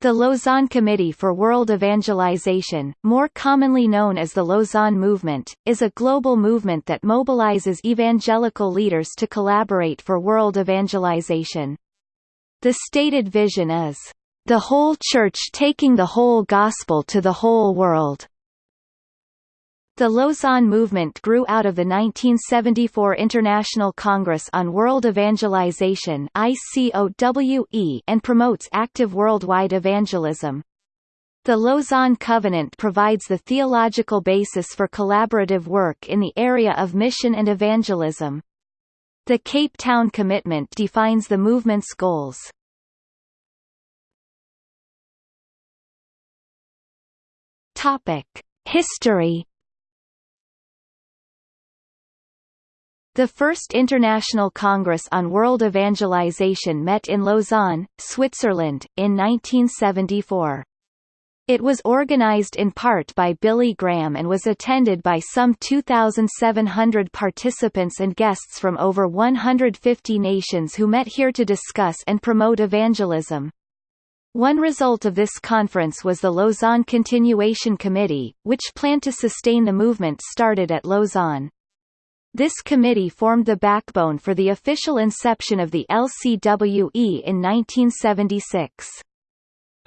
The Lausanne Committee for World Evangelization, more commonly known as the Lausanne Movement, is a global movement that mobilizes evangelical leaders to collaborate for world evangelization. The stated vision is, "...the whole Church taking the whole gospel to the whole world." The Lausanne movement grew out of the 1974 International Congress on World Evangelization and promotes active worldwide evangelism. The Lausanne Covenant provides the theological basis for collaborative work in the area of mission and evangelism. The Cape Town Commitment defines the movement's goals. History The First International Congress on World Evangelization met in Lausanne, Switzerland, in 1974. It was organized in part by Billy Graham and was attended by some 2,700 participants and guests from over 150 nations who met here to discuss and promote evangelism. One result of this conference was the Lausanne Continuation Committee, which planned to sustain the movement started at Lausanne. This committee formed the backbone for the official inception of the LCWE in 1976.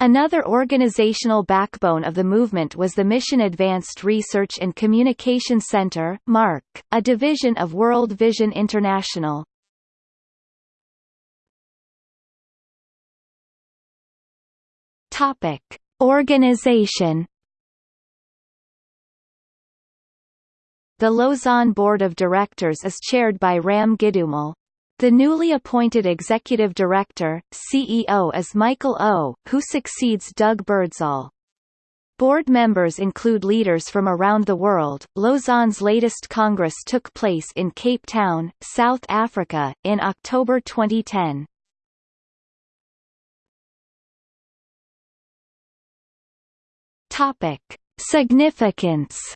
Another organizational backbone of the movement was the Mission Advanced Research and Communication Center MARC, a division of World Vision International. Topic: Organization The Lausanne Board of Directors is chaired by Ram Gidoomal. The newly appointed executive director, CEO is Michael O., who succeeds Doug Birdsall. Board members include leaders from around the world. Lausanne's latest congress took place in Cape Town, South Africa, in October 2010. Topic: Significance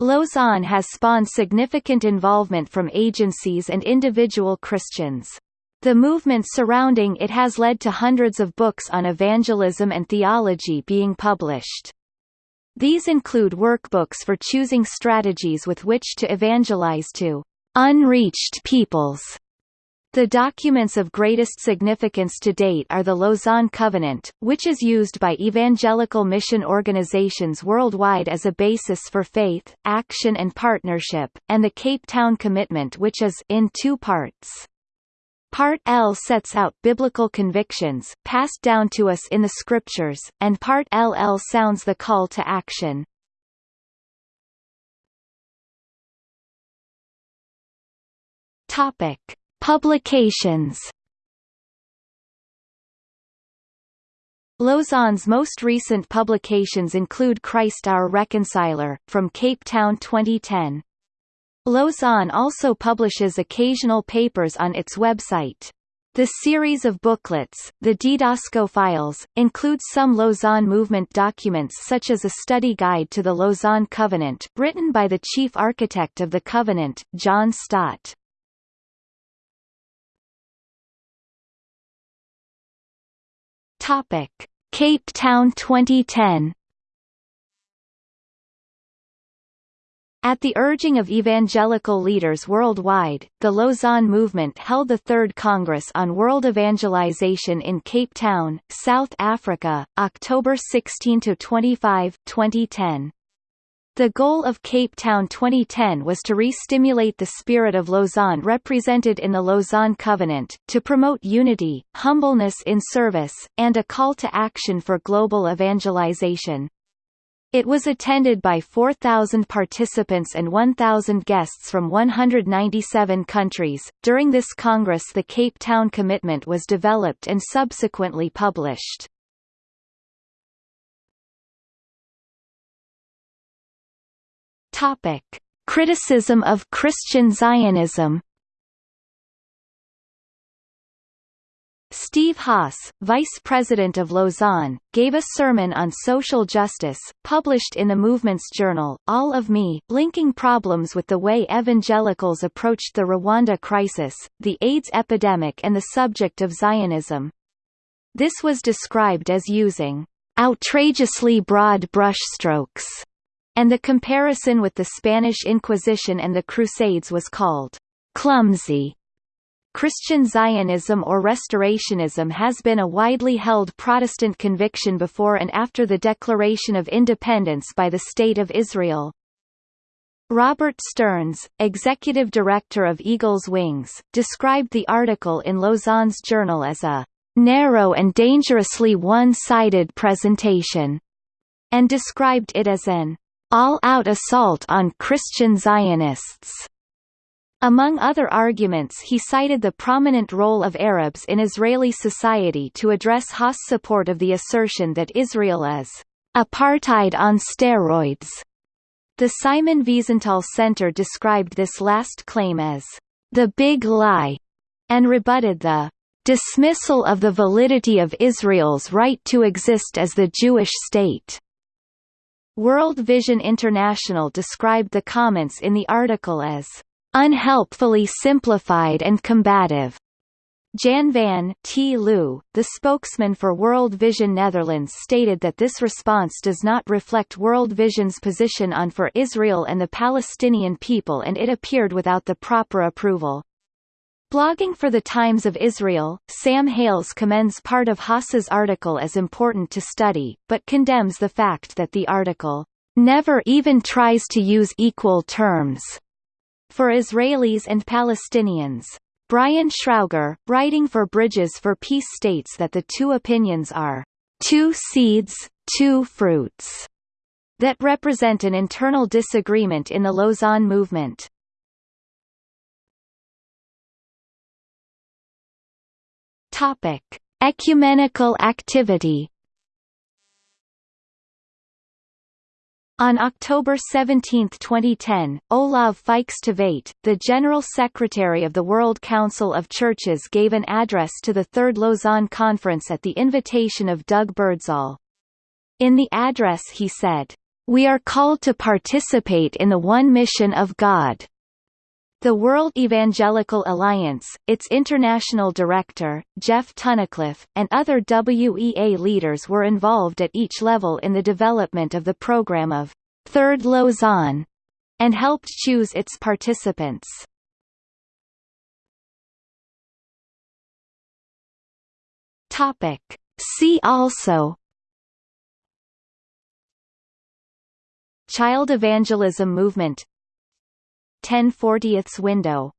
Lausanne has spawned significant involvement from agencies and individual Christians. The movement surrounding it has led to hundreds of books on evangelism and theology being published. These include workbooks for choosing strategies with which to evangelize to unreached peoples the documents of greatest significance to date are the Lausanne Covenant, which is used by evangelical mission organizations worldwide as a basis for faith, action and partnership, and the Cape Town Commitment which is in two parts. Part L sets out biblical convictions, passed down to us in the scriptures, and Part LL sounds the call to action. Topic. Publications Lausanne's most recent publications include Christ Our Reconciler, from Cape Town 2010. Lausanne also publishes occasional papers on its website. The series of booklets, the Didasko Files, includes some Lausanne movement documents such as a study guide to the Lausanne Covenant, written by the chief architect of the Covenant, John Stott. Topic: Cape Town 2010 At the urging of evangelical leaders worldwide, the Lausanne Movement held the Third Congress on World Evangelization in Cape Town, South Africa, October 16–25, 2010. The goal of Cape Town 2010 was to re-stimulate the spirit of Lausanne represented in the Lausanne Covenant, to promote unity, humbleness in service, and a call to action for global evangelization. It was attended by 4,000 participants and 1,000 guests from 197 countries. During this Congress, the Cape Town Commitment was developed and subsequently published. Topic: Criticism of Christian Zionism. Steve Haas, vice president of Lausanne, gave a sermon on social justice, published in the movement's journal, All of Me, linking problems with the way evangelicals approached the Rwanda crisis, the AIDS epidemic and the subject of Zionism. This was described as using outrageously broad brushstrokes, and the comparison with the Spanish Inquisition and the Crusades was called clumsy. Christian Zionism or Restorationism has been a widely held Protestant conviction before and after the Declaration of Independence by the State of Israel. Robert Stearns, executive director of Eagle's Wings, described the article in Lausanne's journal as a narrow and dangerously one-sided presentation, and described it as an all-out assault on Christian Zionists. Among other arguments he cited the prominent role of Arabs in Israeli society to address Haas' support of the assertion that Israel is apartheid on steroids. The Simon Wiesenthal Center described this last claim as the big lie, and rebutted the dismissal of the validity of Israel's right to exist as the Jewish state. World Vision International described the comments in the article as unhelpfully simplified and combative. Jan van T. Leeuw, the spokesman for World Vision Netherlands stated that this response does not reflect World Vision's position on for Israel and the Palestinian people and it appeared without the proper approval. Blogging for the Times of Israel, Sam Hales commends part of Haas's article as important to study, but condemns the fact that the article never even tries to use equal terms for Israelis and Palestinians. Brian Schrauger, writing for Bridges for Peace states that the two opinions are two seeds, two fruits that represent an internal disagreement in the Lausanne movement. Topic: Ecumenical activity On October 17, 2010, Olav Fykse the General Secretary of the World Council of Churches gave an address to the Third Lausanne Conference at the invitation of Doug Birdsall. In the address he said, "...we are called to participate in the one mission of God." The World Evangelical Alliance, its international director, Geoff Tunnicliffe, and other WEA leaders were involved at each level in the development of the program of Third Lausanne and helped choose its participants. Topic. See also Child evangelism movement 1040ths window